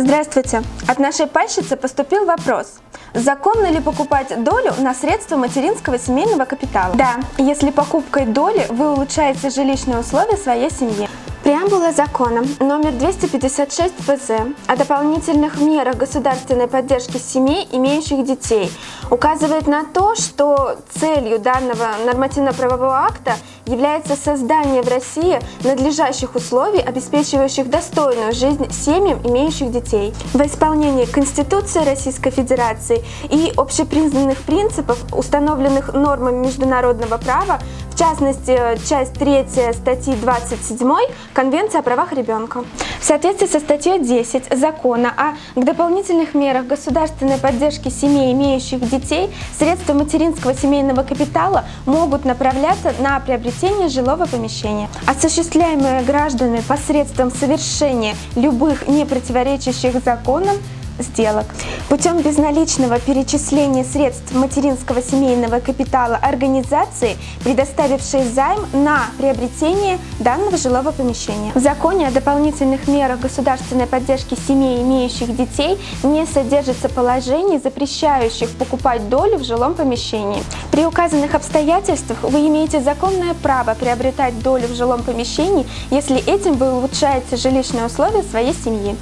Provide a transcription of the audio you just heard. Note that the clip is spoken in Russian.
Здравствуйте! От нашей пайщицы поступил вопрос. Законно ли покупать долю на средства материнского семейного капитала? Да, если покупкой доли вы улучшаете жилищные условия своей семьи. Преамбула закона номер 256 ФЗ о дополнительных мерах государственной поддержки семей, имеющих детей, указывает на то, что целью данного нормативно-правового акта является создание в России надлежащих условий, обеспечивающих достойную жизнь семьям, имеющих детей. Во исполнении Конституции Российской Федерации и общепризнанных принципов, установленных нормами международного права, в частности, часть 3 статьи 27 Конвенции о правах ребенка. В соответствии со статьей 10 закона о дополнительных мерах государственной поддержки семей, имеющих детей, средства материнского семейного капитала могут направляться на приобретение жилого помещения. Осуществляемые гражданами посредством совершения любых не противоречащих законам сделок. Путем безналичного перечисления средств материнского семейного капитала организации, предоставившей займ на приобретение данного жилого помещения. В законе о дополнительных мерах государственной поддержки семей, имеющих детей, не содержится положений, запрещающих покупать долю в жилом помещении. При указанных обстоятельствах вы имеете законное право приобретать долю в жилом помещении, если этим вы улучшаете жилищные условия своей семьи.